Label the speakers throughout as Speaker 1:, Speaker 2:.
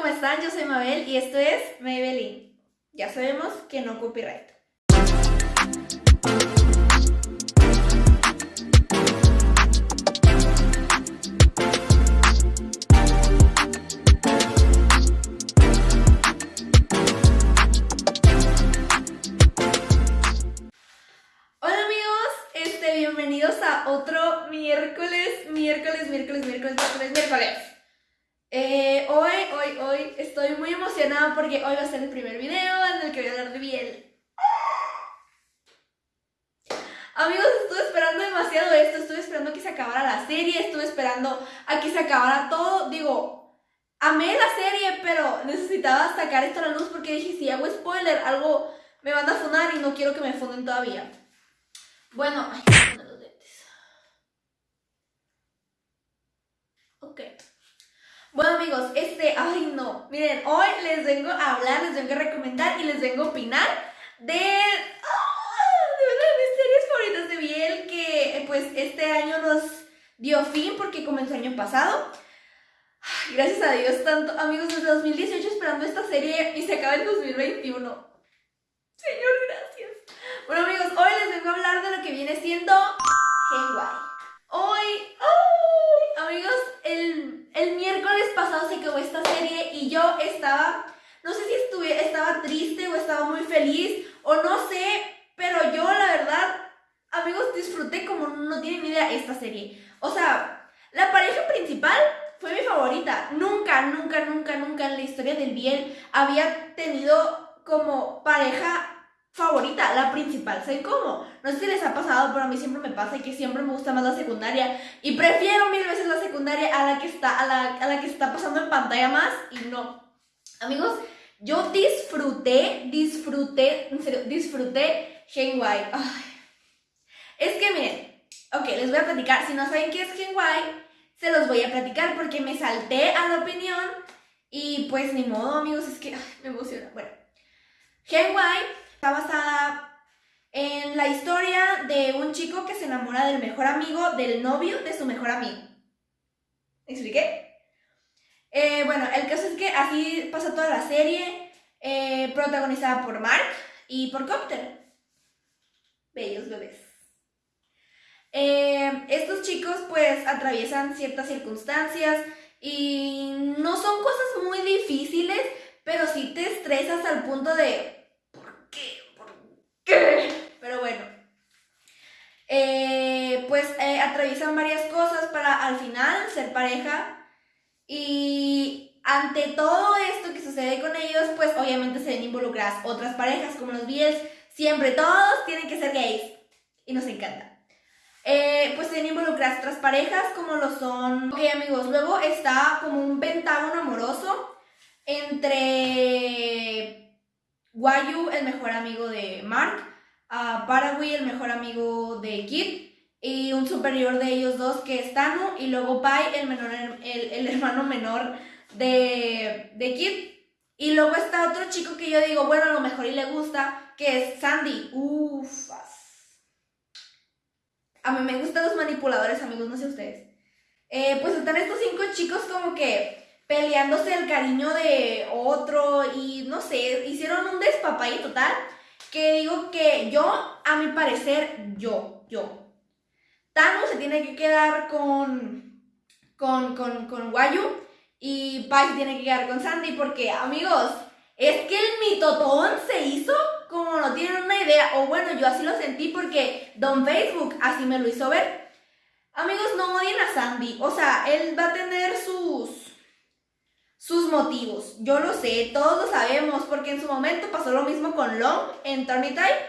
Speaker 1: ¿cómo están? Yo soy Mabel y esto es Maybelline. Ya sabemos que no copyright. Hola amigos, este, bienvenidos a otro miércoles, miércoles, miércoles, miércoles, miércoles, miércoles. Eh, hoy, hoy, hoy estoy muy emocionada porque hoy va a ser el primer video en el que voy a hablar de Biel. Amigos, estuve esperando demasiado esto, estuve esperando que se acabara la serie, estuve esperando a que se acabara todo. Digo, amé la serie, pero necesitaba sacar esto a la luz porque dije, si hago spoiler, algo me van a funar y no quiero que me funden todavía. Bueno, ay, los lentes. Ok. Bueno amigos, este, ay no, miren, hoy les vengo a hablar, les vengo a recomendar y les vengo a opinar de, ah, de una de mis series favoritas de Biel que eh, pues este año nos dio fin porque comenzó el año pasado. Gracias a Dios, tanto amigos desde 2018 esperando esta serie y se acaba en 2021. Señor, gracias. Bueno amigos, hoy les vengo a hablar de lo que viene siendo Henwai. Hoy, ay, amigos, el, el miércoles pasado se acabó esta serie y yo estaba, no sé si estuve, estaba triste o estaba muy feliz o no sé, pero yo la verdad, amigos, disfruté como no tienen idea esta serie. O sea, la pareja principal fue mi favorita. Nunca, nunca, nunca, nunca en la historia del bien había tenido como pareja favorita, la principal. ¿Saben cómo? No sé si les ha pasado, pero a mí siempre me pasa que siempre me gusta más la secundaria y prefiero mil veces la secundaria a la que está, a la, a la que está pasando en pantalla más y no. Amigos, yo disfruté, disfruté, en serio, disfruté Shenwai. Ay. Es que miren, ok, les voy a platicar. Si no saben qué es Shenwai, se los voy a platicar porque me salté a la opinión y pues ni modo, amigos, es que me emociona. Bueno, Shenwai está basada en la historia de un chico que se enamora del mejor amigo del novio de su mejor amigo. ¿Me expliqué? Eh, bueno, el caso es que así pasa toda la serie, eh, protagonizada por Mark y por Copter. Bellos bebés. Eh, estos chicos pues atraviesan ciertas circunstancias y no son cosas muy difíciles, pero sí te estresas al punto de ¿por qué? ¿por qué? Pero bueno, eh, pues atraviesan varias cosas para al final ser pareja. Y ante todo esto que sucede con ellos, pues obviamente se ven involucradas otras parejas como los Beatles, siempre todos tienen que ser gays. Y nos encanta. Eh, pues se ven involucradas otras parejas como lo son... Ok amigos, luego está como un pentágono amoroso entre Wayu, el mejor amigo de Mark, a Paraguay, el mejor amigo de Kid, y un superior de ellos dos que es Tanu, y luego Pai, el, menor, el, el hermano menor de, de Kid. Y luego está otro chico que yo digo, bueno, a lo mejor y le gusta, que es Sandy. Ufas. A mí me gustan los manipuladores, amigos, no sé ustedes. Eh, pues están estos cinco chicos como que peleándose el cariño de otro y no sé, hicieron un despapalle total que digo que yo, a mi parecer, yo, yo. Thanos se tiene que quedar con, con, con, con Wayu y Pai se tiene que quedar con Sandy porque, amigos, es que el mitotón se hizo como no tienen una idea, o bueno, yo así lo sentí porque Don Facebook así me lo hizo ver. Amigos, no odien a Sandy, o sea, él va a tener sus sus motivos. Yo lo sé, todos lo sabemos, porque en su momento pasó lo mismo con Long en Tony Time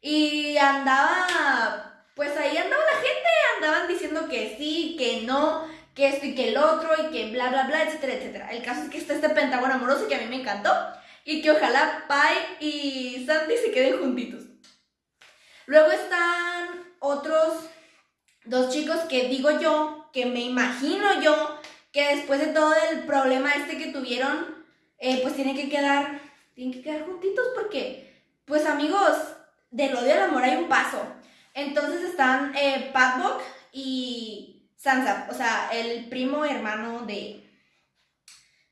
Speaker 1: y andaba, pues ahí andaba la gente, andaban diciendo que sí, que no, que esto y que el otro y que bla, bla, bla, etcétera, etcétera. El caso es que está este pentágono amoroso que a mí me encantó y que ojalá Pai y Sandy se queden juntitos. Luego están otros dos chicos que digo yo, que me imagino yo, que después de todo el problema este que tuvieron, eh, pues tienen que quedar, tienen que quedar juntitos porque, pues amigos, del odio al amor hay un paso. Entonces están eh, y Sansa, o sea, el primo hermano de,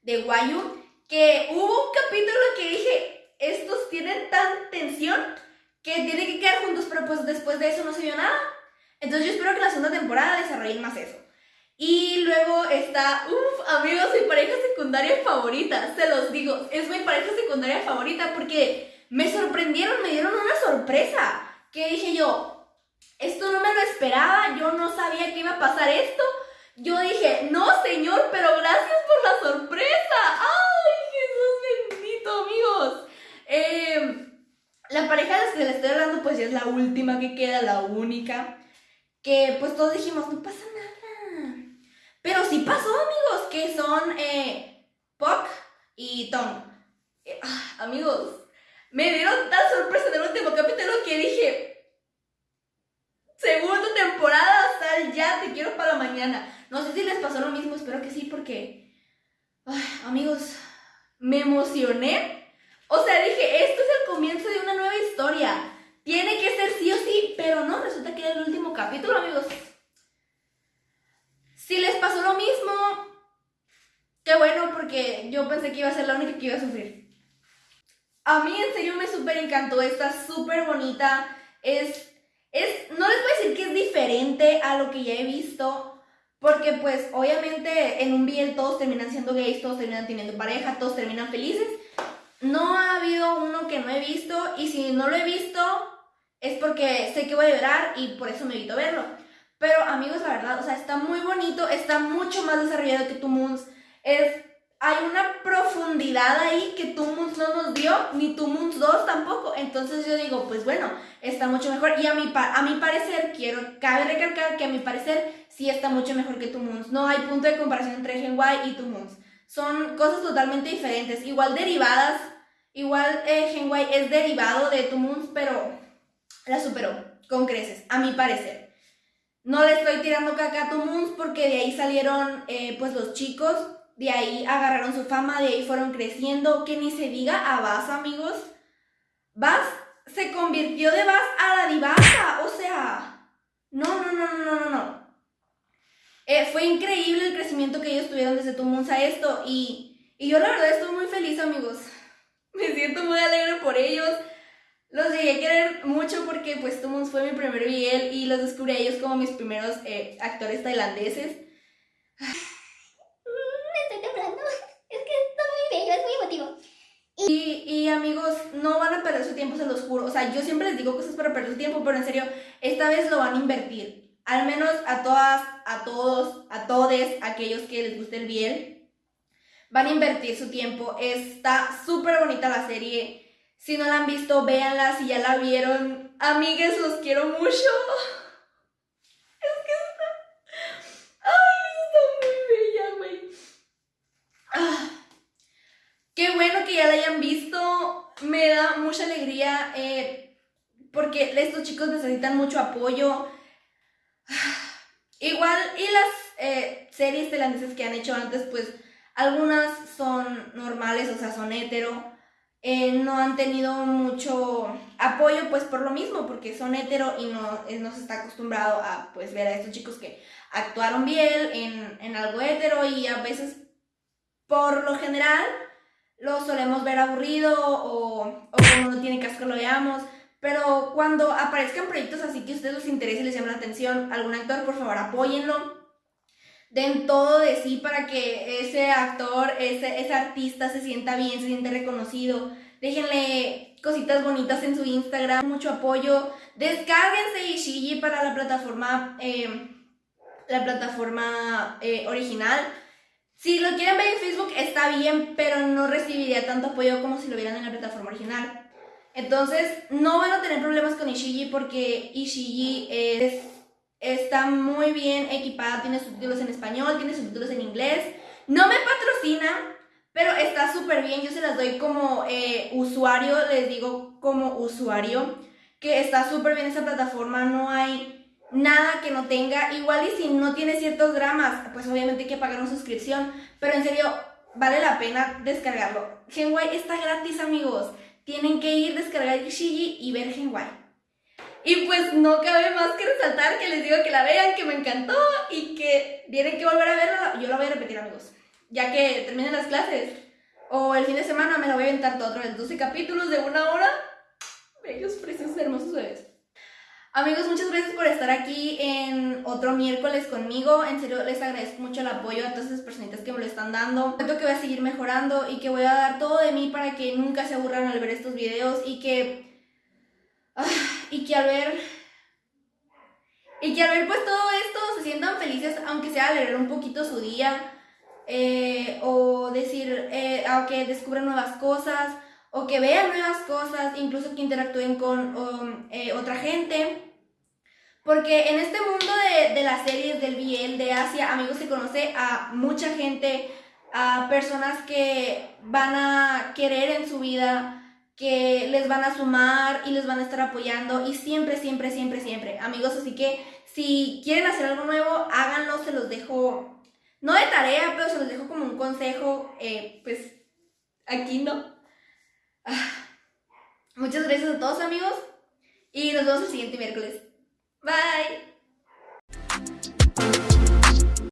Speaker 1: de Wayu. que hubo un capítulo que dije, estos tienen tan tensión que tienen que quedar juntos, pero pues después de eso no se vio nada. Entonces yo espero que la segunda temporada desarrollen más eso. Y luego está, uff, amigos, mi pareja secundaria favorita, se los digo, es mi pareja secundaria favorita porque me sorprendieron, me dieron una sorpresa. Que dije yo, esto no me lo esperaba, yo no sabía que iba a pasar esto. Yo dije, no señor, pero gracias por la sorpresa. ¡Ay, Jesús bendito, amigos! Em, la pareja de la que les estoy hablando, pues ya es la última que queda, la única. Que pues todos dijimos, no pasa nada pero sí pasó, amigos, que son eh, y Tom. Eh, ah, amigos, me dieron tan sorpresa en el último capítulo que dije, segunda temporada, sal ya, te quiero para mañana. No sé si les pasó lo mismo, espero que sí, porque, amigos, me emocioné. O sea, dije, esto es el comienzo de una nueva historia. Tiene que ser sí o sí, pero no, resulta que era el último capítulo, amigos. Si les pasó lo mismo, qué bueno, porque yo pensé que iba a ser la única que iba a sufrir. A mí en serio me súper encantó, está súper bonita. Es, es, no les voy a decir que es diferente a lo que ya he visto, porque pues obviamente en un BL todos terminan siendo gays, todos terminan teniendo pareja, todos terminan felices. No ha habido uno que no he visto y si no lo he visto es porque sé que voy a llorar y por eso me evito verlo. Pero amigos, la verdad, o sea, está muy bonito, está mucho más desarrollado que Tu Moons. Es, hay una profundidad ahí que Tu Moons no nos dio, ni Moons 2 tampoco. Entonces yo digo, pues bueno, está mucho mejor. Y a mi, a mi parecer, quiero, cabe recalcar que a mi parecer sí está mucho mejor que Moons. No hay punto de comparación entre Genway y Tu Moons. Son cosas totalmente diferentes, igual derivadas. Igual eh, es derivado de Tu Moons, pero la superó con creces, a mi parecer. No le estoy tirando caca a Moons porque de ahí salieron eh, pues los chicos, de ahí agarraron su fama, de ahí fueron creciendo. Que ni se diga a Bass, amigos. Bass se convirtió de Bass a la divasa, o sea, no, no, no, no, no, no. Eh, fue increíble el crecimiento que ellos tuvieron desde Moons a esto y, y yo la verdad estoy muy feliz, amigos. Me siento muy alegre por ellos. Los llegué a querer mucho porque pues fue mi primer BL y los descubrí a ellos como mis primeros eh, actores tailandeses.
Speaker 2: Me estoy temblando. Es que es muy bello, es muy emotivo.
Speaker 1: Y, y, amigos, no van a perder su tiempo, se los juro. O sea, yo siempre les digo cosas para perder su tiempo, pero en serio, esta vez lo van a invertir. Al menos a todas, a todos, a todes, aquellos que les guste el BL, van a invertir su tiempo. Está súper bonita la serie si no la han visto, véanla. Si ya la vieron, amigues, los quiero mucho. Es que está... Ay, está muy bella, güey. Ah, qué bueno que ya la hayan visto. Me da mucha alegría eh, porque estos chicos necesitan mucho apoyo. Igual, y las eh, series tailandesas que han hecho antes, pues algunas son normales, o sea, son hetero eh, no han tenido mucho apoyo, pues por lo mismo, porque son hetero y no, eh, no se está acostumbrado a pues ver a estos chicos que actuaron bien en, en algo hetero y a veces, por lo general, lo solemos ver aburrido o, o como no tiene caso que lo veamos. Pero cuando aparezcan proyectos así que a ustedes les interese y les llame la atención, algún actor, por favor, apóyenlo. Den todo de sí para que ese actor, ese, ese artista se sienta bien, se sienta reconocido. Déjenle cositas bonitas en su Instagram, mucho apoyo. Descárguense Ishiji para la plataforma, eh, la plataforma eh, original. Si lo quieren ver en Facebook está bien, pero no recibiría tanto apoyo como si lo vieran en la plataforma original. Entonces, no van a tener problemas con Ishiji porque Ishiji es Está muy bien equipada, tiene subtítulos en español, tiene subtítulos en inglés. No me patrocina, pero está súper bien. Yo se las doy como eh, usuario, les digo como usuario, que está súper bien esa plataforma. No hay nada que no tenga. Igual y si no tiene ciertos dramas, pues obviamente hay que pagar una suscripción. Pero en serio, vale la pena descargarlo. Genway está gratis, amigos. Tienen que ir, descargar Shiji y ver Genway. Y pues no cabe más que resaltar que les digo que la vean, que me encantó y que tienen que volver a verla. Yo la voy a repetir, amigos. Ya que terminen las clases, O el fin de semana me la voy a aventar todo otra vez. 12 capítulos de una hora. Bellos, preciosos, hermosos bebés. Amigos, muchas gracias por estar aquí en otro miércoles conmigo. En serio, les agradezco mucho el apoyo a todas esas personitas que me lo están dando. Siento que voy a seguir mejorando y que voy a dar todo de mí para que nunca se aburran al ver estos videos y que... ah, y que al ver... Y que al ver pues todo esto se sientan felices, aunque sea alegrar un poquito su día. eh, o decir, eh, o que descubran nuevas cosas, o que vean nuevas cosas, incluso que interactúen con um, eh, otra gente. Porque en este mundo de, de las series, del BL, de Asia, amigos, se conoce a mucha gente, a personas que van a querer en su vida, que les van a sumar y les van a estar apoyando y siempre, siempre, siempre, siempre, amigos. Así que si quieren hacer algo nuevo, háganlo, se los dejo, no de tarea, pero se los dejo como un consejo, eh, pues aquí no. Ah, muchas gracias a todos amigos y nos vemos el siguiente miércoles. Bye.